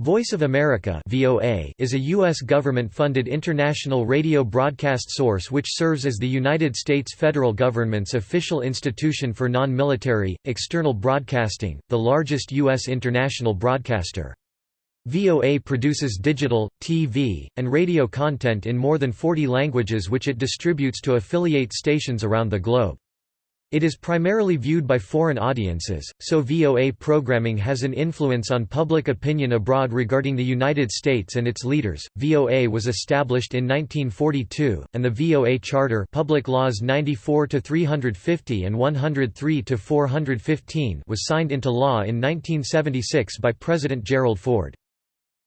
Voice of America (VOA) is a US government-funded international radio broadcast source which serves as the United States federal government's official institution for non-military external broadcasting, the largest US international broadcaster. VOA produces digital, TV, and radio content in more than 40 languages which it distributes to affiliate stations around the globe. It is primarily viewed by foreign audiences, so VOA programming has an influence on public opinion abroad regarding the United States and its leaders. VOA was established in 1942, and the VOA Charter, Public Laws 94 to 350 and 103 to 415, was signed into law in 1976 by President Gerald Ford.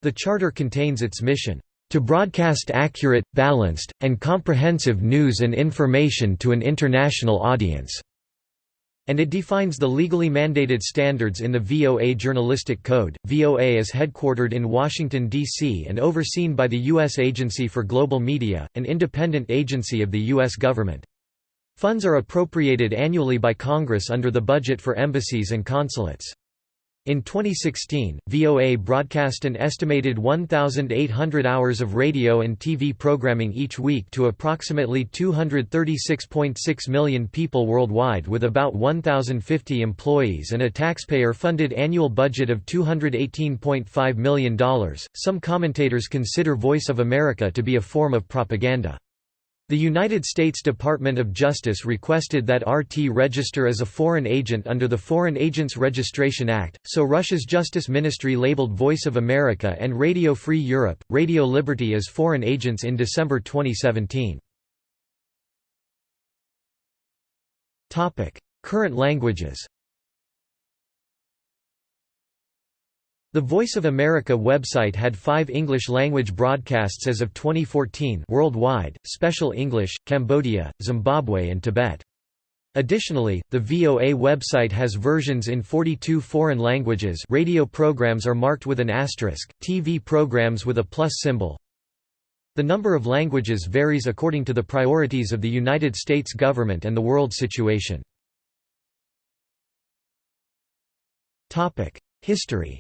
The charter contains its mission to broadcast accurate, balanced, and comprehensive news and information to an international audience and it defines the legally mandated standards in the VOA Journalistic Code. VOA is headquartered in Washington, D.C. and overseen by the U.S. Agency for Global Media, an independent agency of the U.S. government. Funds are appropriated annually by Congress under the budget for embassies and consulates. In 2016, VOA broadcast an estimated 1,800 hours of radio and TV programming each week to approximately 236.6 million people worldwide with about 1,050 employees and a taxpayer-funded annual budget of $218.5 million. Some commentators consider Voice of America to be a form of propaganda. The United States Department of Justice requested that RT register as a foreign agent under the Foreign Agents Registration Act, so Russia's Justice Ministry labeled Voice of America and Radio Free Europe, Radio Liberty as foreign agents in December 2017. Current languages The Voice of America website had five English-language broadcasts as of 2014 worldwide, Special English, Cambodia, Zimbabwe and Tibet. Additionally, the VOA website has versions in 42 foreign languages radio programs are marked with an asterisk, TV programs with a plus symbol. The number of languages varies according to the priorities of the United States government and the world situation. History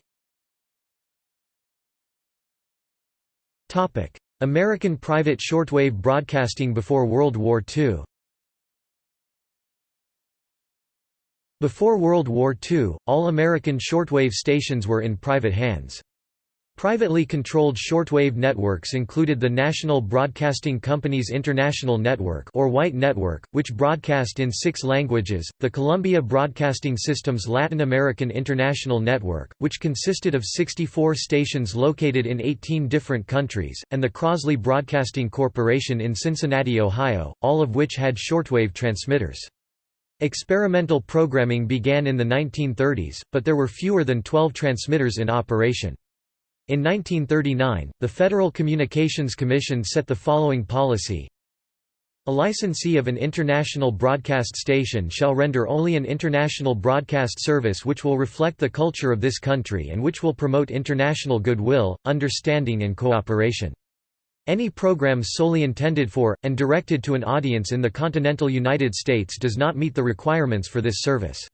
American private shortwave broadcasting before World War II Before World War II, all American shortwave stations were in private hands. Privately controlled shortwave networks included the National Broadcasting Company's International Network or White Network, which broadcast in six languages, the Columbia Broadcasting System's Latin American International Network, which consisted of 64 stations located in 18 different countries, and the Crosley Broadcasting Corporation in Cincinnati, Ohio, all of which had shortwave transmitters. Experimental programming began in the 1930s, but there were fewer than 12 transmitters in operation. In 1939, the Federal Communications Commission set the following policy a licensee of an international broadcast station shall render only an international broadcast service which will reflect the culture of this country and which will promote international goodwill, understanding and cooperation. Any programs solely intended for, and directed to an audience in the continental United States does not meet the requirements for this service.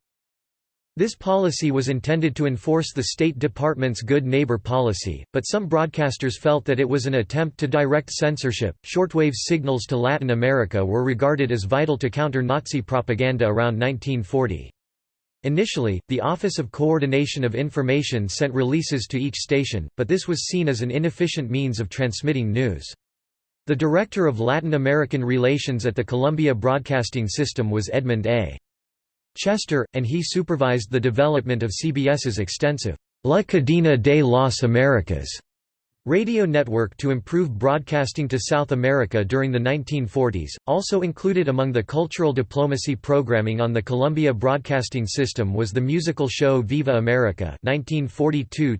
This policy was intended to enforce the State Department's Good Neighbor policy, but some broadcasters felt that it was an attempt to direct censorship. Shortwave signals to Latin America were regarded as vital to counter Nazi propaganda around 1940. Initially, the Office of Coordination of Information sent releases to each station, but this was seen as an inefficient means of transmitting news. The director of Latin American relations at the Columbia Broadcasting System was Edmund A. Chester, and he supervised the development of CBS's extensive La Cadena de las Americas Radio network to improve broadcasting to South America during the 1940s, also included among the cultural diplomacy programming on the Columbia Broadcasting System was the musical show Viva America 1942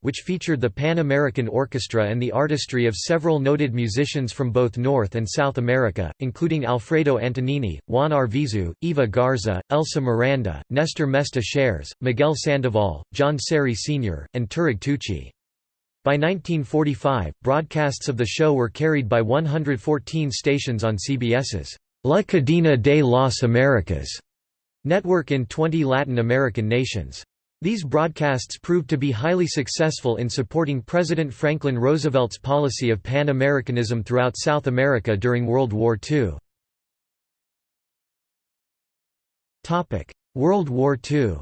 which featured the Pan American Orchestra and the artistry of several noted musicians from both North and South America, including Alfredo Antonini, Juan Arvizu, Eva Garza, Elsa Miranda, Nestor Mesta Chayres, Miguel Sandoval, John Serry Sr., and Terig Tucci. By 1945, broadcasts of the show were carried by 114 stations on CBS's La Cadena de las Americas network in 20 Latin American nations. These broadcasts proved to be highly successful in supporting President Franklin Roosevelt's policy of Pan-Americanism throughout South America during World War II. World War II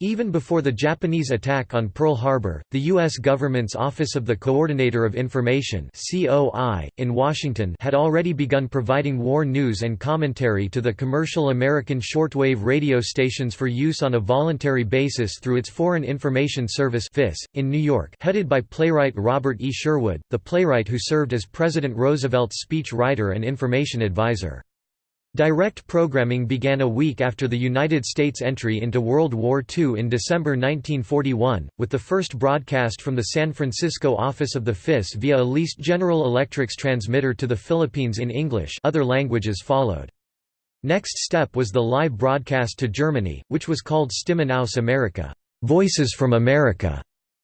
Even before the Japanese attack on Pearl Harbor, the U.S. government's Office of the Coordinator of Information in Washington had already begun providing war news and commentary to the commercial American shortwave radio stations for use on a voluntary basis through its Foreign Information Service in New York headed by playwright Robert E. Sherwood, the playwright who served as President Roosevelt's speech writer and information advisor. Direct programming began a week after the United States' entry into World War II in December 1941, with the first broadcast from the San Francisco office of the FIS via a leased General Electric's transmitter to the Philippines in English other languages followed. Next step was the live broadcast to Germany, which was called Stimmen aus Amerika Voices from America",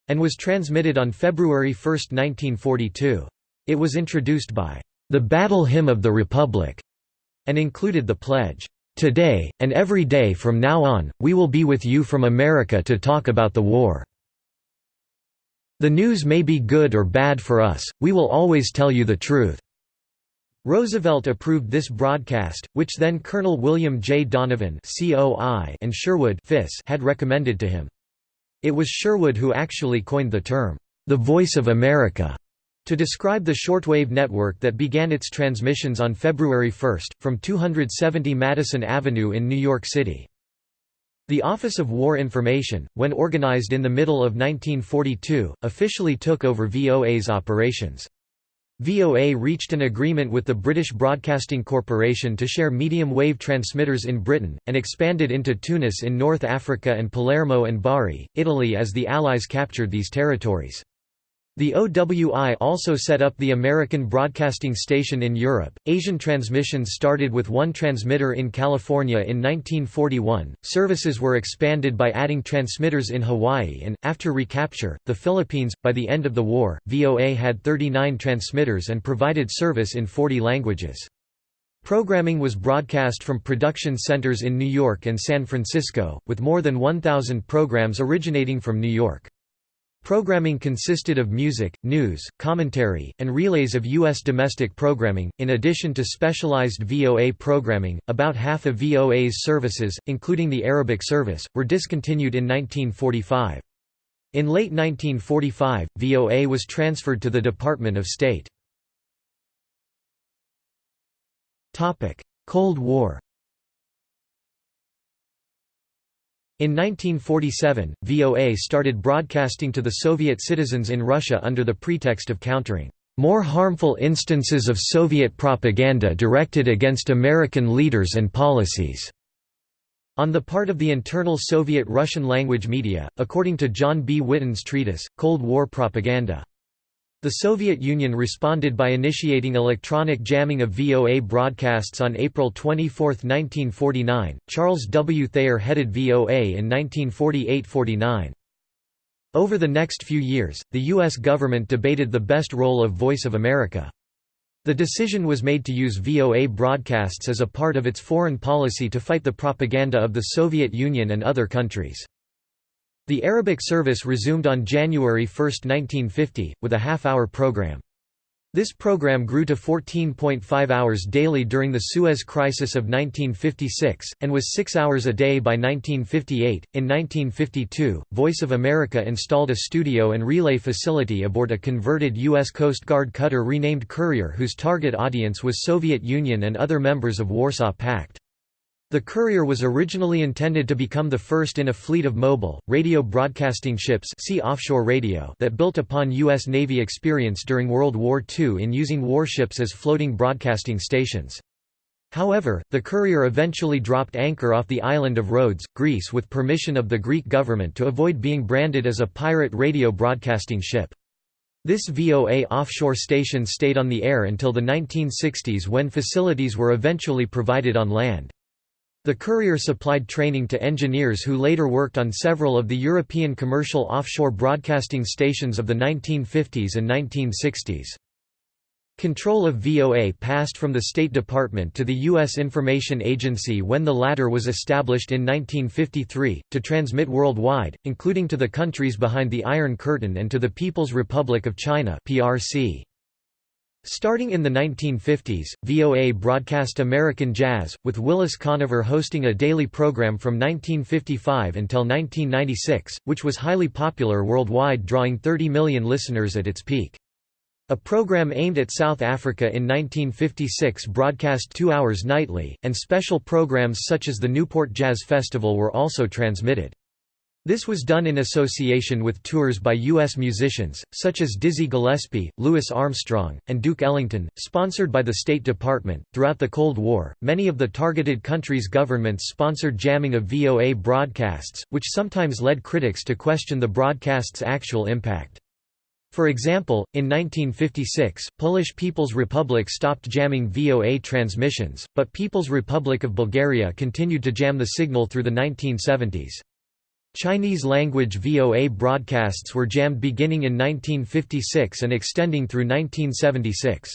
and was transmitted on February 1, 1942. It was introduced by the Battle Hymn of the Republic and included the pledge, "...today, and every day from now on, we will be with you from America to talk about the war. The news may be good or bad for us, we will always tell you the truth." Roosevelt approved this broadcast, which then Colonel William J. Donovan and Sherwood had recommended to him. It was Sherwood who actually coined the term, "...the Voice of America." To describe the shortwave network that began its transmissions on February 1, from 270 Madison Avenue in New York City. The Office of War Information, when organized in the middle of 1942, officially took over VOA's operations. VOA reached an agreement with the British Broadcasting Corporation to share medium-wave transmitters in Britain, and expanded into Tunis in North Africa and Palermo and Bari, Italy as the Allies captured these territories. The OWI also set up the American Broadcasting Station in Europe. Asian transmissions started with one transmitter in California in 1941. Services were expanded by adding transmitters in Hawaii and, after recapture, the Philippines. By the end of the war, VOA had 39 transmitters and provided service in 40 languages. Programming was broadcast from production centers in New York and San Francisco, with more than 1,000 programs originating from New York. Programming consisted of music, news, commentary, and relays of U.S. domestic programming, in addition to specialized VOA programming. About half of VOA's services, including the Arabic service, were discontinued in 1945. In late 1945, VOA was transferred to the Department of State. Cold War In 1947, VOA started broadcasting to the Soviet citizens in Russia under the pretext of countering more harmful instances of Soviet propaganda directed against American leaders and policies. On the part of the internal Soviet Russian language media, according to John B. Whitton's treatise, Cold War Propaganda. The Soviet Union responded by initiating electronic jamming of VOA broadcasts on April 24, 1949. Charles W. Thayer headed VOA in 1948–49. Over the next few years, the U.S. government debated the best role of Voice of America. The decision was made to use VOA broadcasts as a part of its foreign policy to fight the propaganda of the Soviet Union and other countries. The Arabic service resumed on January 1, 1950, with a half-hour program. This program grew to 14.5 hours daily during the Suez Crisis of 1956, and was six hours a day by 1958. In 1952, Voice of America installed a studio and relay facility aboard a converted U.S. Coast Guard cutter renamed Courier whose target audience was Soviet Union and other members of Warsaw Pact. The Courier was originally intended to become the first in a fleet of mobile, radio broadcasting ships see offshore radio that built upon U.S. Navy experience during World War II in using warships as floating broadcasting stations. However, the Courier eventually dropped anchor off the island of Rhodes, Greece with permission of the Greek government to avoid being branded as a pirate radio broadcasting ship. This VOA offshore station stayed on the air until the 1960s when facilities were eventually provided on land. The Courier supplied training to engineers who later worked on several of the European commercial offshore broadcasting stations of the 1950s and 1960s. Control of VOA passed from the State Department to the U.S. Information Agency when the latter was established in 1953, to transmit worldwide, including to the countries behind the Iron Curtain and to the People's Republic of China PRC. Starting in the 1950s, VOA broadcast American jazz, with Willis Conover hosting a daily program from 1955 until 1996, which was highly popular worldwide drawing 30 million listeners at its peak. A program aimed at South Africa in 1956 broadcast two hours nightly, and special programs such as the Newport Jazz Festival were also transmitted. This was done in association with tours by U.S. musicians, such as Dizzy Gillespie, Louis Armstrong, and Duke Ellington, sponsored by the State Department. Throughout the Cold War, many of the targeted countries' governments sponsored jamming of VOA broadcasts, which sometimes led critics to question the broadcast's actual impact. For example, in 1956, Polish People's Republic stopped jamming VOA transmissions, but People's Republic of Bulgaria continued to jam the signal through the 1970s. Chinese-language VOA broadcasts were jammed beginning in 1956 and extending through 1976.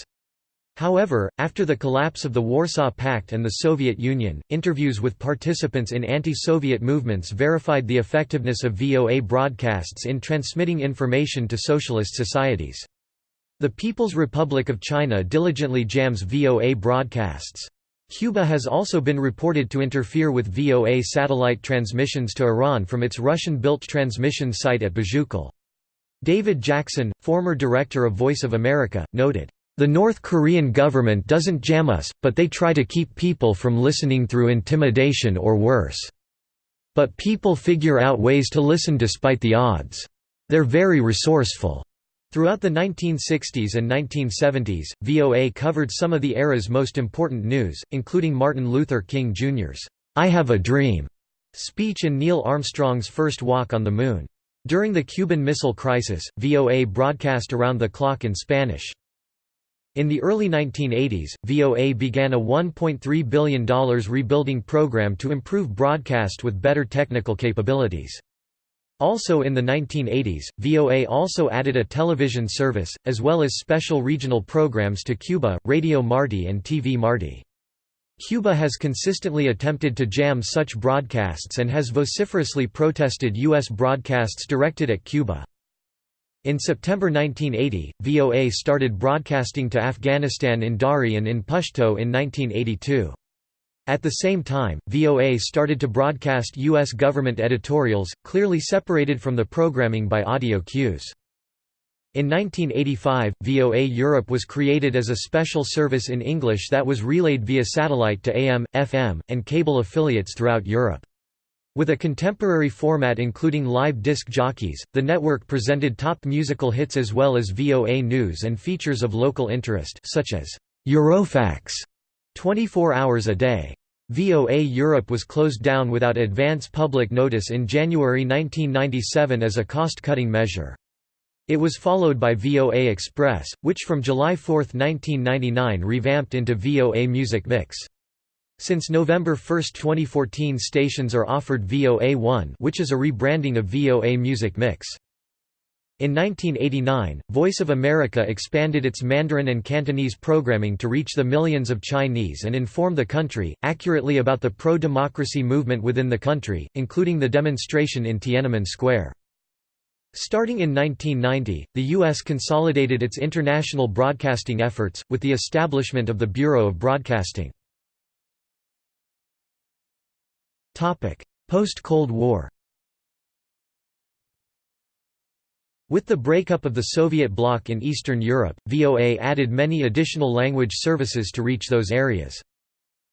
However, after the collapse of the Warsaw Pact and the Soviet Union, interviews with participants in anti-Soviet movements verified the effectiveness of VOA broadcasts in transmitting information to socialist societies. The People's Republic of China diligently jams VOA broadcasts. Cuba has also been reported to interfere with VOA satellite transmissions to Iran from its Russian-built transmission site at Bejucal. David Jackson, former director of Voice of America, noted, the North Korean government doesn't jam us, but they try to keep people from listening through intimidation or worse. But people figure out ways to listen despite the odds. They're very resourceful. Throughout the 1960s and 1970s, VOA covered some of the era's most important news, including Martin Luther King Jr.'s I Have a Dream speech and Neil Armstrong's first walk on the Moon. During the Cuban Missile Crisis, VOA broadcast around the clock in Spanish. In the early 1980s, VOA began a $1.3 billion rebuilding program to improve broadcast with better technical capabilities. Also in the 1980s, VOA also added a television service, as well as special regional programs to Cuba, Radio Marti and TV Marti. Cuba has consistently attempted to jam such broadcasts and has vociferously protested U.S. broadcasts directed at Cuba. In September 1980, VOA started broadcasting to Afghanistan in Dari and in Pashto in 1982. At the same time, VOA started to broadcast U.S. government editorials, clearly separated from the programming by audio cues. In 1985, VOA Europe was created as a special service in English that was relayed via satellite to AM, FM, and cable affiliates throughout Europe. With a contemporary format including live disc jockeys, the network presented top musical hits as well as VOA news and features of local interest such as Eurofax 24 hours a day. VOA Europe was closed down without advance public notice in January 1997 as a cost-cutting measure. It was followed by VOA Express, which from July 4, 1999 revamped into VOA Music Mix. Since November 1, 2014 stations are offered VOA1 which is a rebranding of VOA Music Mix. In 1989, Voice of America expanded its Mandarin and Cantonese programming to reach the millions of Chinese and inform the country, accurately about the pro-democracy movement within the country, including the demonstration in Tiananmen Square. Starting in 1990, the U.S. consolidated its international broadcasting efforts, with the establishment of the Bureau of Broadcasting. Post-Cold War With the breakup of the Soviet bloc in Eastern Europe, VOA added many additional language services to reach those areas.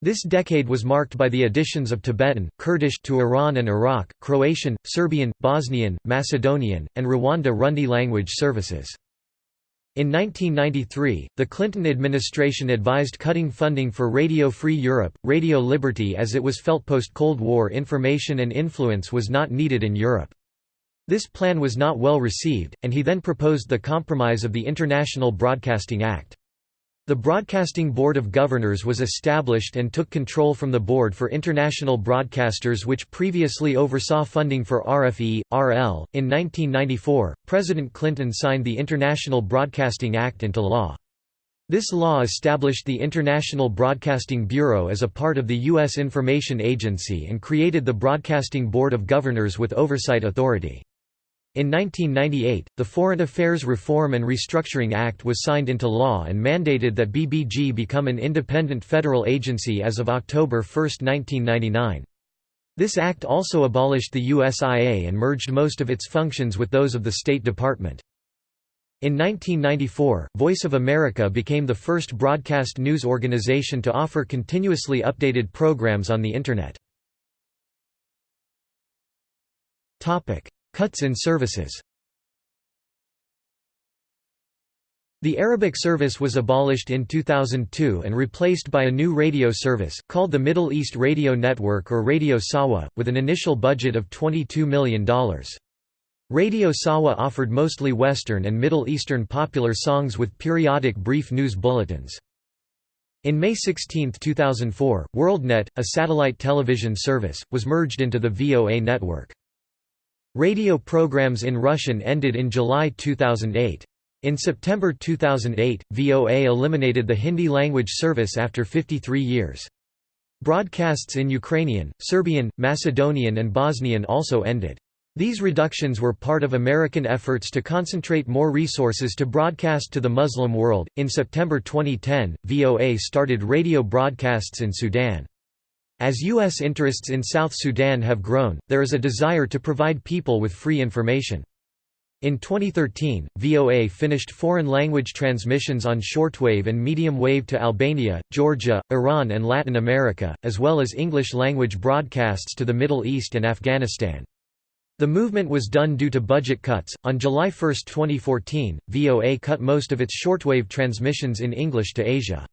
This decade was marked by the additions of Tibetan, Kurdish to Iran and Iraq, Croatian, Serbian, Bosnian, Macedonian, and Rwanda-Rundi language services. In 1993, the Clinton administration advised cutting funding for Radio Free Europe, Radio Liberty as it was felt post-Cold War information and influence was not needed in Europe. This plan was not well received, and he then proposed the compromise of the International Broadcasting Act. The Broadcasting Board of Governors was established and took control from the Board for International Broadcasters, which previously oversaw funding for RFE, RL. In 1994, President Clinton signed the International Broadcasting Act into law. This law established the International Broadcasting Bureau as a part of the U.S. Information Agency and created the Broadcasting Board of Governors with oversight authority. In 1998, the Foreign Affairs Reform and Restructuring Act was signed into law and mandated that BBG become an independent federal agency as of October 1, 1999. This act also abolished the USIA and merged most of its functions with those of the State Department. In 1994, Voice of America became the first broadcast news organization to offer continuously updated programs on the Internet. Cuts in services The Arabic service was abolished in 2002 and replaced by a new radio service, called the Middle East Radio Network or Radio Sawa, with an initial budget of $22 million. Radio Sawa offered mostly Western and Middle Eastern popular songs with periodic brief news bulletins. In May 16, 2004, WorldNet, a satellite television service, was merged into the VOA network. Radio programs in Russian ended in July 2008. In September 2008, VOA eliminated the Hindi language service after 53 years. Broadcasts in Ukrainian, Serbian, Macedonian and Bosnian also ended. These reductions were part of American efforts to concentrate more resources to broadcast to the Muslim world. In September 2010, VOA started radio broadcasts in Sudan. As U.S. interests in South Sudan have grown, there is a desire to provide people with free information. In 2013, VOA finished foreign language transmissions on shortwave and medium wave to Albania, Georgia, Iran, and Latin America, as well as English language broadcasts to the Middle East and Afghanistan. The movement was done due to budget cuts. On July 1, 2014, VOA cut most of its shortwave transmissions in English to Asia.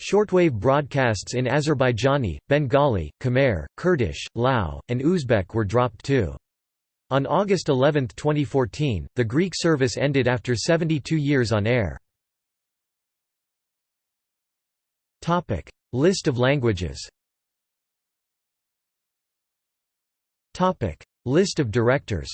Shortwave broadcasts in Azerbaijani, Bengali, Khmer, Kurdish, Lao, and Uzbek were dropped too. On August 11, 2014, the Greek service ended after 72 years on air. List of languages List of directors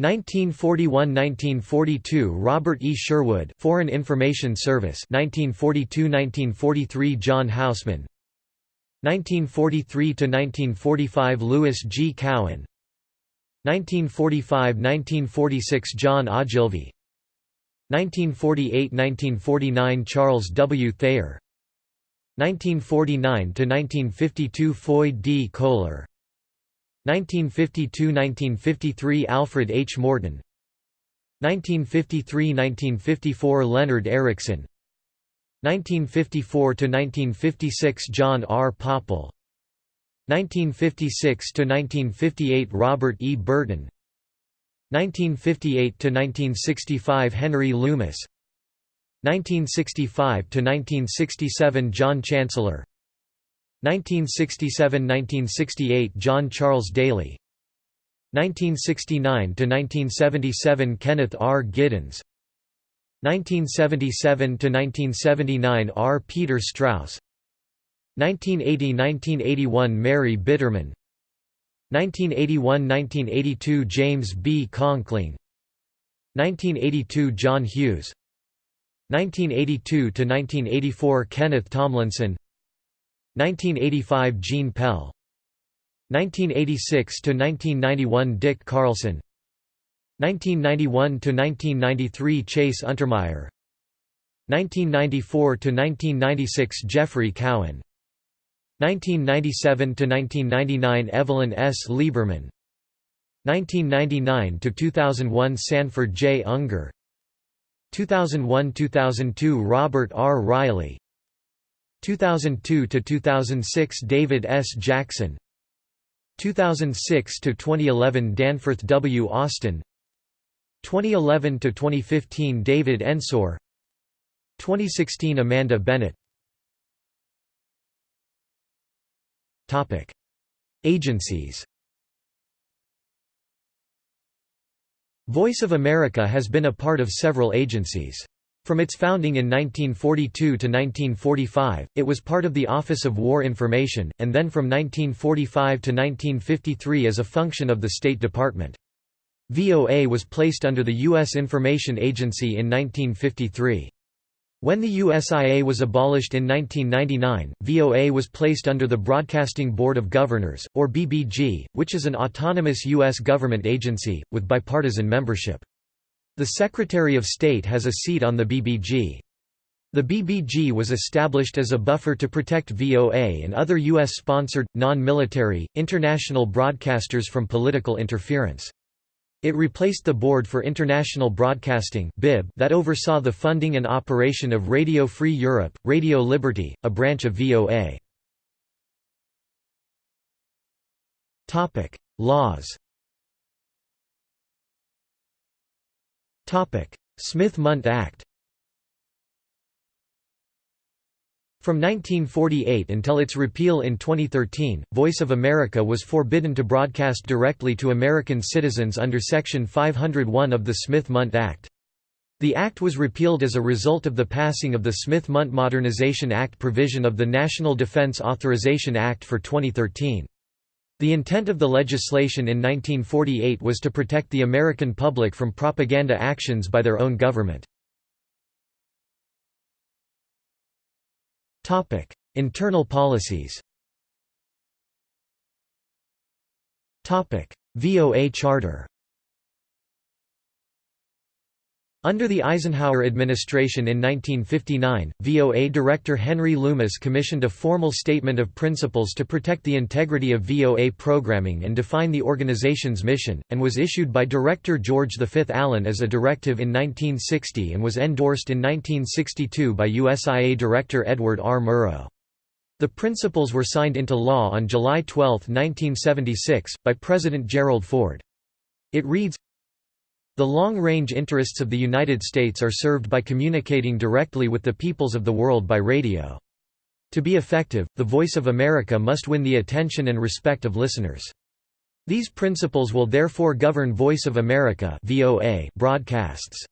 1941–1942 Robert E. Sherwood Foreign Information Service 1942–1943 John Houseman 1943–1945 Louis G. Cowan 1945–1946 John Ogilvie 1948–1949 Charles W. Thayer 1949–1952 Foy D. Kohler 1952–1953 Alfred H. Morton 1953–1954 Leonard Erickson 1954–1956 John R. Popple 1956–1958 Robert E. Burton 1958–1965 Henry Loomis 1965–1967 John Chancellor 1967–1968 John Charles Daly. 1969–1977 Kenneth R. Giddens. 1977–1979 R. Peter Strauss. 1980–1981 Mary Bitterman. 1981–1982 James B. Conkling. 1982 John Hughes. 1982–1984 Kenneth Tomlinson 1985 Gene Pell. 1986 to 1991 Dick Carlson. 1991 to 1993 Chase Untermeyer. 1994 to 1996 Geoffrey Cowan. 1997 to 1999 Evelyn S. Lieberman. 1999 to 2001 Sanford J. Ungar. 2001–2002 Robert R. Riley 2002–2006 David S. Jackson 2006 to 2011 Danforth W. Austin 2011 to 2015 David Ensor 2016 Amanda Bennett Topic Agencies Voice of America has been a part of several agencies. From its founding in 1942 to 1945, it was part of the Office of War Information, and then from 1945 to 1953 as a function of the State Department. VOA was placed under the U.S. Information Agency in 1953. When the USIA was abolished in 1999, VOA was placed under the Broadcasting Board of Governors, or BBG, which is an autonomous U.S. government agency, with bipartisan membership. The Secretary of State has a seat on the BBG. The BBG was established as a buffer to protect VOA and other U.S.-sponsored, non-military, international broadcasters from political interference. It replaced the Board for International Broadcasting that oversaw the funding and operation of Radio Free Europe, Radio Liberty, a branch of VOA. Laws Smith-Mundt Act From 1948 until its repeal in 2013, Voice of America was forbidden to broadcast directly to American citizens under Section 501 of the Smith-Mundt Act. The act was repealed as a result of the passing of the Smith-Mundt Modernization Act provision of the National Defense Authorization Act for 2013. The intent of the legislation in 1948 was to protect the American public from propaganda actions by their own government. Internal policies VOA Charter Under the Eisenhower administration in 1959, VOA Director Henry Loomis commissioned a formal statement of principles to protect the integrity of VOA programming and define the organization's mission, and was issued by Director George V. Allen as a directive in 1960 and was endorsed in 1962 by USIA Director Edward R. Murrow. The principles were signed into law on July 12, 1976, by President Gerald Ford. It reads, the long-range interests of the United States are served by communicating directly with the peoples of the world by radio. To be effective, the Voice of America must win the attention and respect of listeners. These principles will therefore govern Voice of America broadcasts.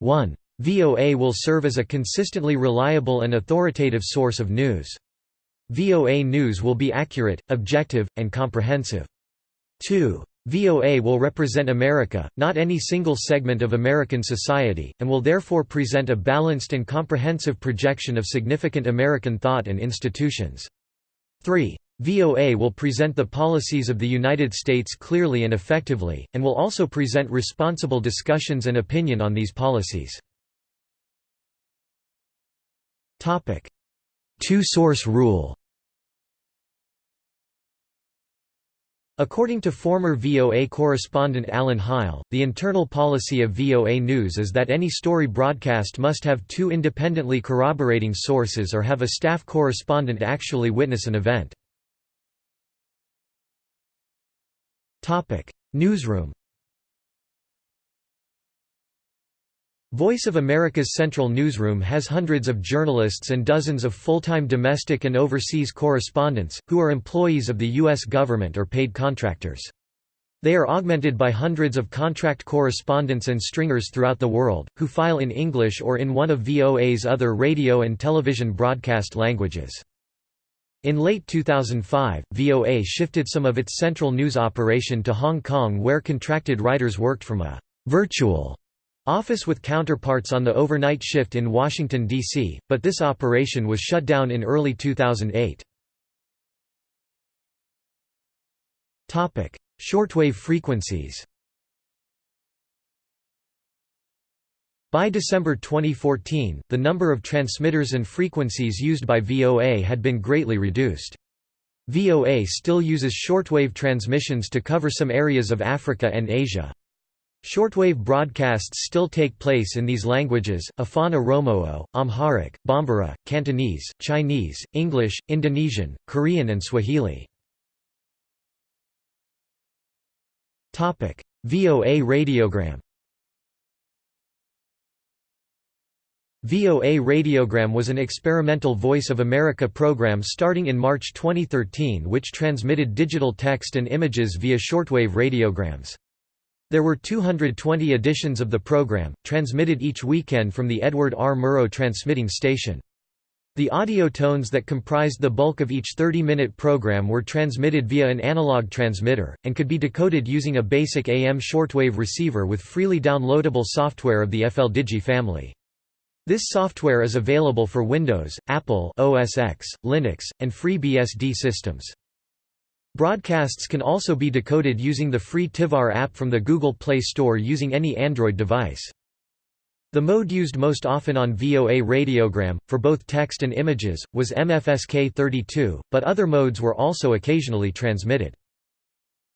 1. VOA will serve as a consistently reliable and authoritative source of news. VOA news will be accurate, objective, and comprehensive. 2. VOA will represent America, not any single segment of American society, and will therefore present a balanced and comprehensive projection of significant American thought and institutions. 3. VOA will present the policies of the United States clearly and effectively, and will also present responsible discussions and opinion on these policies. Two-source rule According to former VOA correspondent Alan Heil, the internal policy of VOA News is that any story broadcast must have two independently corroborating sources or have a staff correspondent actually witness an event. Newsroom Voice of America's Central Newsroom has hundreds of journalists and dozens of full-time domestic and overseas correspondents, who are employees of the U.S. government or paid contractors. They are augmented by hundreds of contract correspondents and stringers throughout the world, who file in English or in one of VOA's other radio and television broadcast languages. In late 2005, VOA shifted some of its central news operation to Hong Kong where contracted writers worked from a «virtual» office with counterparts on the overnight shift in Washington, D.C., but this operation was shut down in early 2008. Shortwave frequencies By December 2014, the number of transmitters and frequencies used by VOA had been greatly reduced. VOA still uses shortwave transmissions to cover some areas of Africa and Asia. Shortwave broadcasts still take place in these languages, Afan Oromoo, Amharic, Bambara, Cantonese, Chinese, English, Indonesian, Korean and Swahili. VOA radiogram VOA Radiogram was an experimental Voice of America program starting in March 2013 which transmitted digital text and images via shortwave radiograms. There were 220 editions of the program, transmitted each weekend from the Edward R. Murrow transmitting station. The audio tones that comprised the bulk of each 30-minute program were transmitted via an analog transmitter, and could be decoded using a basic AM shortwave receiver with freely downloadable software of the FLDigi family. This software is available for Windows, Apple OS X, Linux, and FreeBSD systems. Broadcasts can also be decoded using the free TiVar app from the Google Play Store using any Android device. The mode used most often on VOA radiogram, for both text and images, was MFSK 32, but other modes were also occasionally transmitted.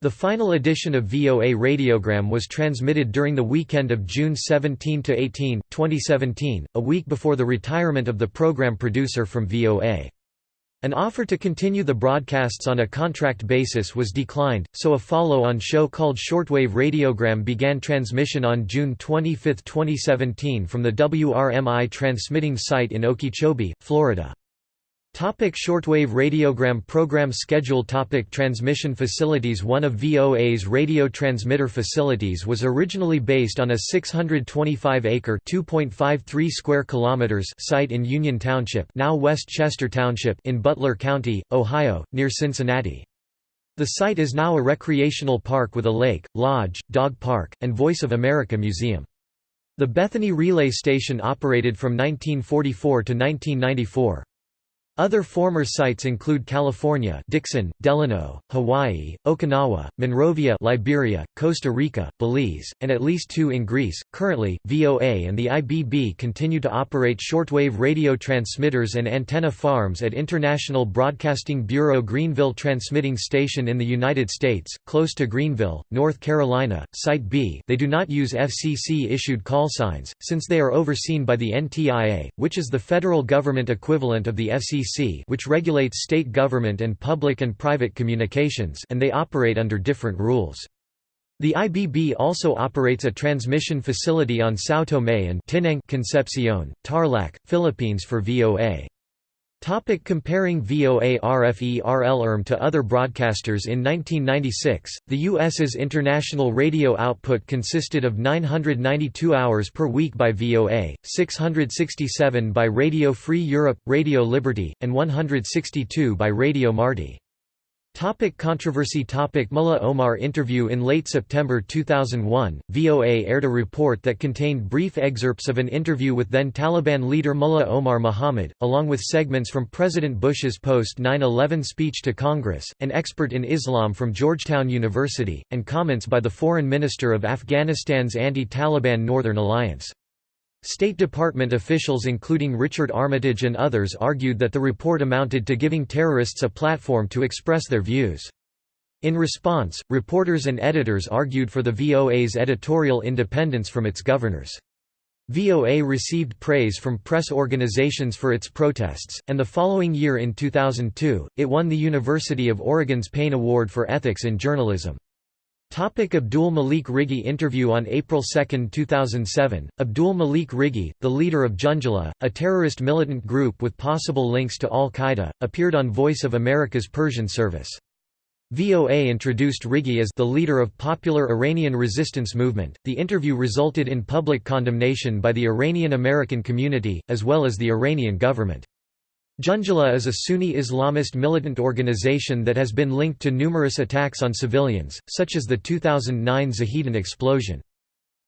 The final edition of VOA radiogram was transmitted during the weekend of June 17–18, 2017, a week before the retirement of the program producer from VOA. An offer to continue the broadcasts on a contract basis was declined, so a follow-on show called Shortwave Radiogram began transmission on June 25, 2017 from the WRMI transmitting site in Okeechobee, Florida. Topic shortwave radiogram program schedule Topic Transmission facilities One of VOA's radio transmitter facilities was originally based on a 625-acre (2.53 square kilometers) site in Union Township, now West Chester Township, in Butler County, Ohio, near Cincinnati. The site is now a recreational park with a lake, lodge, dog park, and Voice of America Museum. The Bethany Relay Station operated from 1944 to 1994. Other former sites include California Dixon, Delano, Hawaii, Okinawa, Monrovia Liberia, Costa Rica, Belize, and at least two in Greece. Currently, VOA and the IBB continue to operate shortwave radio transmitters and antenna farms at International Broadcasting Bureau Greenville Transmitting Station in the United States, close to Greenville, North Carolina, Site B they do not use FCC-issued call signs, since they are overseen by the NTIA, which is the federal government equivalent of the FCC which regulates state government and public and private communications and they operate under different rules. The IBB also operates a transmission facility on São Tomé and Tinang Concepcion, Tarlac, Philippines for VOA. Topic comparing VOA RFE RL to other broadcasters In 1996, the U.S.'s international radio output consisted of 992 hours per week by VOA, 667 by Radio Free Europe, Radio Liberty, and 162 by Radio Marti. Topic controversy. Topic. Mullah Omar interview In late September 2001, VOA aired a report that contained brief excerpts of an interview with then Taliban leader Mullah Omar Mohammad, along with segments from President Bush's post-9-11 speech to Congress, an expert in Islam from Georgetown University, and comments by the Foreign Minister of Afghanistan's anti-Taliban Northern Alliance. State Department officials including Richard Armitage and others argued that the report amounted to giving terrorists a platform to express their views. In response, reporters and editors argued for the VOA's editorial independence from its governors. VOA received praise from press organizations for its protests, and the following year in 2002, it won the University of Oregon's Payne Award for Ethics in Journalism. Topic Abdul Malik Rigi interview On April 2, 2007, Abdul Malik Rigi, the leader of Jundallah, a terrorist militant group with possible links to al-Qaeda, appeared on Voice of America's Persian service. VOA introduced Rigi as the leader of popular Iranian resistance movement. The interview resulted in public condemnation by the Iranian American community, as well as the Iranian government. Jundallah is a Sunni Islamist militant organization that has been linked to numerous attacks on civilians, such as the 2009 Zahedan explosion.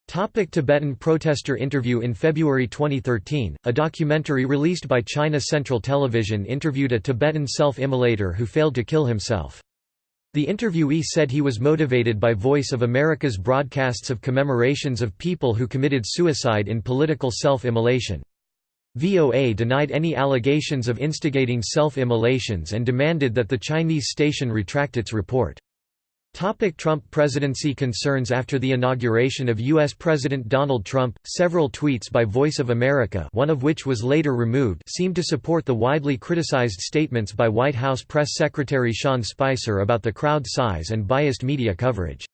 Topic Tibetan protester interview In February 2013, a documentary released by China Central Television interviewed a Tibetan self-immolator who failed to kill himself. The interviewee said he was motivated by Voice of America's broadcasts of commemorations of people who committed suicide in political self-immolation. VOA denied any allegations of instigating self-immolations and demanded that the Chinese station retract its report. Topic Trump presidency concerns After the inauguration of U.S. President Donald Trump, several tweets by Voice of America one of which was later removed seemed to support the widely criticized statements by White House Press Secretary Sean Spicer about the crowd size and biased media coverage.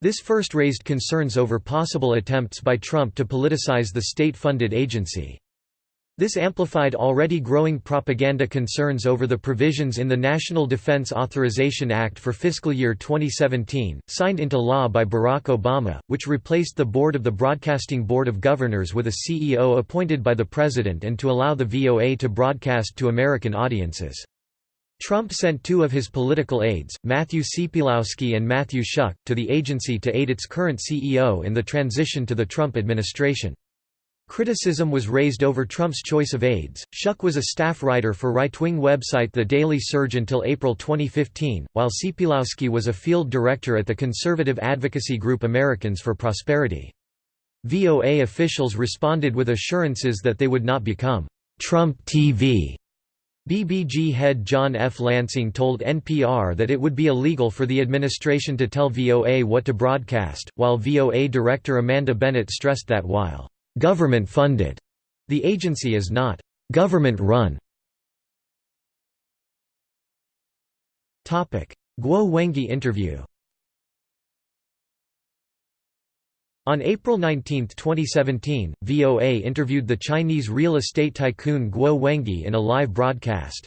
This first raised concerns over possible attempts by Trump to politicize the state-funded agency. This amplified already growing propaganda concerns over the provisions in the National Defense Authorization Act for fiscal year 2017, signed into law by Barack Obama, which replaced the board of the Broadcasting Board of Governors with a CEO appointed by the President and to allow the VOA to broadcast to American audiences. Trump sent two of his political aides, Matthew Ciepielowski and Matthew Schuck, to the agency to aid its current CEO in the transition to the Trump administration. Criticism was raised over Trump's choice of aides. Schuck was a staff writer for right-wing website The Daily Surge until April 2015, while Ciepielowski was a field director at the conservative advocacy group Americans for Prosperity. VOA officials responded with assurances that they would not become Trump TV. BBG head John F. Lansing told NPR that it would be illegal for the administration to tell VOA what to broadcast, while VOA director Amanda Bennett stressed that while government-funded. The agency is not government-run. Guo Wengui interview On April 19, 2017, VOA interviewed the Chinese real estate tycoon Guo Wengui in a live broadcast.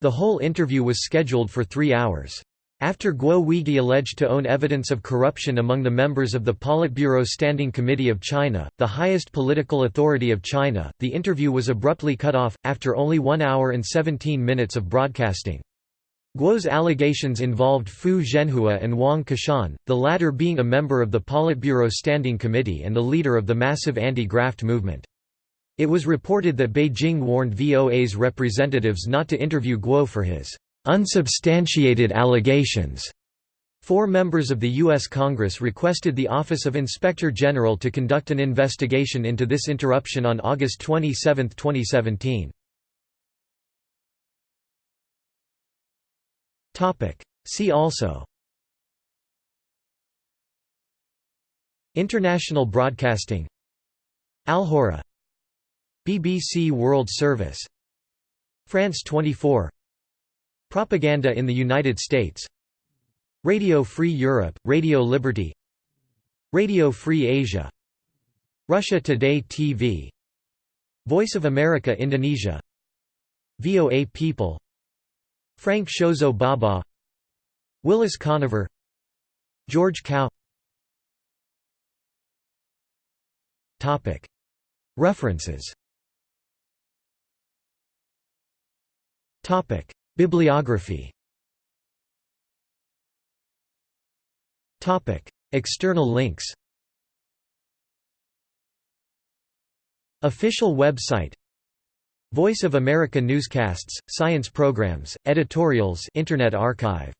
The whole interview was scheduled for three hours. After Guo Wengui alleged to own evidence of corruption among the members of the Politburo Standing Committee of China, the highest political authority of China, the interview was abruptly cut off, after only 1 hour and 17 minutes of broadcasting. Guo's allegations involved Fu Zhenhua and Wang Qishan, the latter being a member of the Politburo Standing Committee and the leader of the massive anti-graft movement. It was reported that Beijing warned VOA's representatives not to interview Guo for his unsubstantiated allegations. Four members of the U.S. Congress requested the Office of Inspector General to conduct an investigation into this interruption on August 27, 2017. See also International broadcasting Alhurra BBC World Service France 24 Propaganda in the United States. Radio Free Europe, Radio Liberty. Radio Free Asia. Russia Today TV Voice of America Indonesia. VOA People. Frank Shozo Baba. Willis Conover. George Cao References Bibliography. External links. Official website. Voice of America newscasts, science programs, editorials Internet Archive